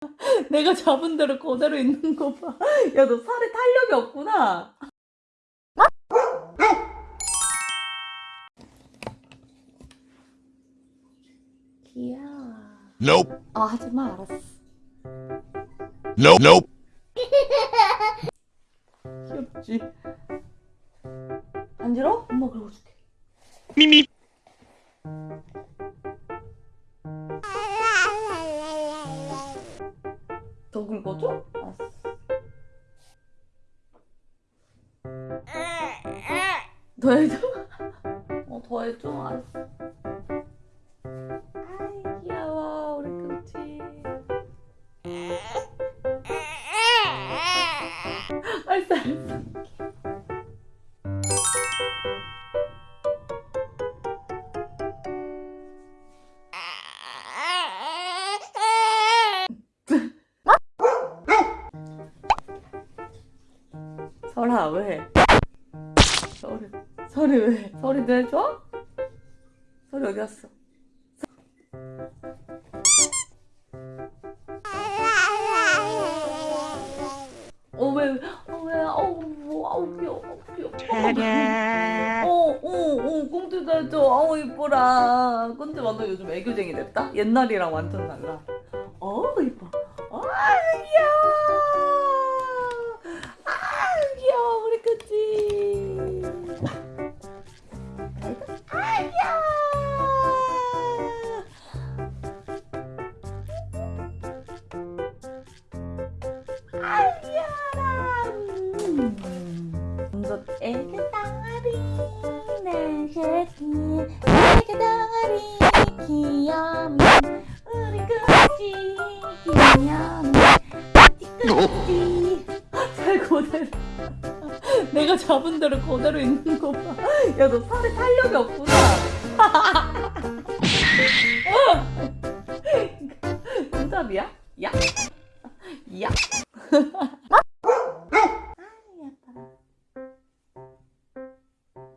내가 잡은 대로 그대로 있는 거 봐. 야, 너 살에 탄력이 없구나. 귀여워. Nope. 아, 하지 마, 알았어. Nope. Nope. 귀엽지? 안 지러? 엄마 긁어줄게. Mimi. 더 긁어줘? 알았어. 더 해줘? 어, 더 해줘? 알았어. 아이, 귀여워, 우리 끔찍. 알았어, 알았어. 설아, 왜? 설이, 설이 왜? 설이도 해줘? 설이 어디 갔어? 어, 왜, 어, 왜, 어우, 뭐, 아우, 귀여워, 아우, 귀여워. 어, 어, 어, 꽁트도 해줘. 아우, 이뻐라. 꽁트 완전 요즘 애교쟁이 됐다? 옛날이랑 완전 달라. 어, 이뻐. 아, 귀여워. 귀염이 끄지 잘 그대로 내가 잡은 대로 그대로 있는 거 봐. 야, 너 살에 탄력이 없구나. 정답이야? 야? 야?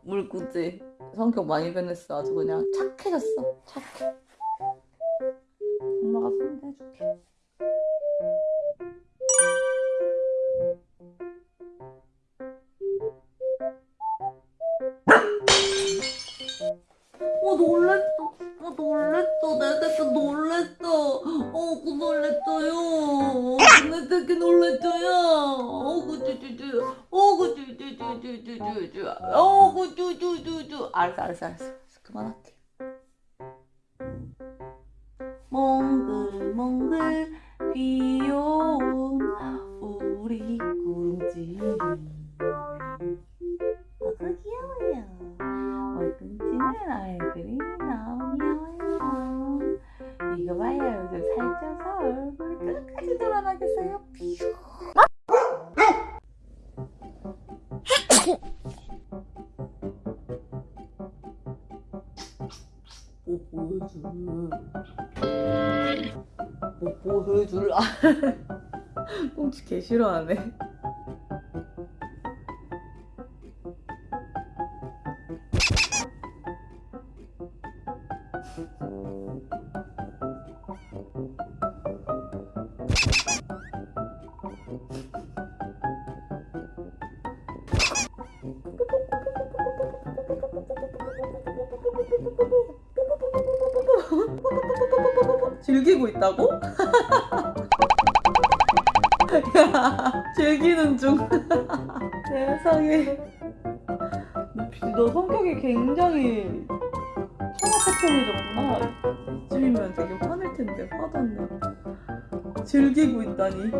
물구지 성격 많이 변했어 아주 그냥 착해졌어 착해 엄마가 상대해줄게 어 놀랬어. 어 놀랬어. 내 새끼 놀랬어. 어그 놀랬어요. 내 새끼 놀랬어요. 어그 쭈쭈쭈. 어그 쭈쭈쭈쭈쭈쭈 어그 쭈쭈쭈쭈. 알았어 알았어 알았어. 그만할게. 몽글몽글 귀여운 우리 꿍지 뽀뽀해줄 뽀뽀해줄. 아 꽁치 개 싫어하네 즐기고 있다고? 야, 즐기는 중. 세상에. 너 성격이 굉장히 천하태평해졌구나. 이쯤이면 되게 화낼 텐데 화도 안 내. 즐기고 있다니.